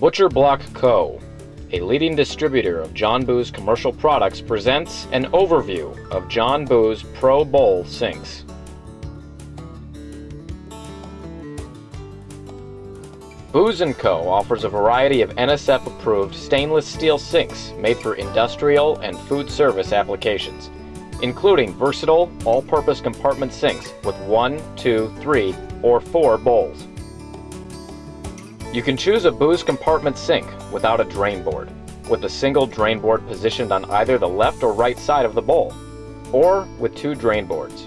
Butcher Block Co., a leading distributor of John Boos commercial products, presents an overview of John Boos Pro Bowl sinks. Boos & Co. offers a variety of NSF-approved stainless steel sinks made for industrial and food service applications, including versatile, all-purpose compartment sinks with one, two, three, or four bowls. You can choose a Boos compartment sink without a drain board, with a single drain board positioned on either the left or right side of the bowl, or with two drain boards.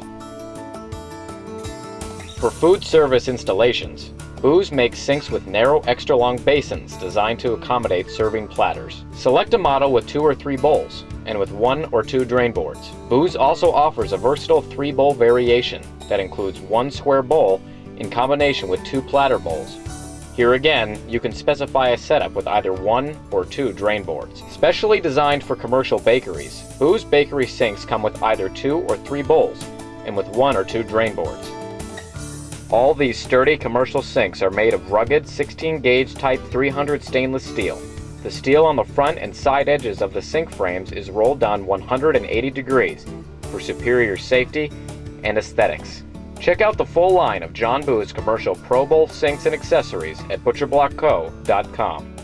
For food service installations, Boos makes sinks with narrow extra long basins designed to accommodate serving platters. Select a model with two or three bowls, and with one or two drain boards. Boos also offers a versatile three bowl variation that includes one square bowl in combination with two platter bowls. Here again, you can specify a setup with either one or two drain boards. Specially designed for commercial bakeries, Boos bakery sinks come with either two or three bowls and with one or two drain boards. All these sturdy commercial sinks are made of rugged 16 gauge Type 300 stainless steel. The steel on the front and side edges of the sink frames is rolled down 180 degrees for superior safety and aesthetics. Check out the full line of John Boos commercial Pro Bowl sinks and accessories at butcherblockco.com.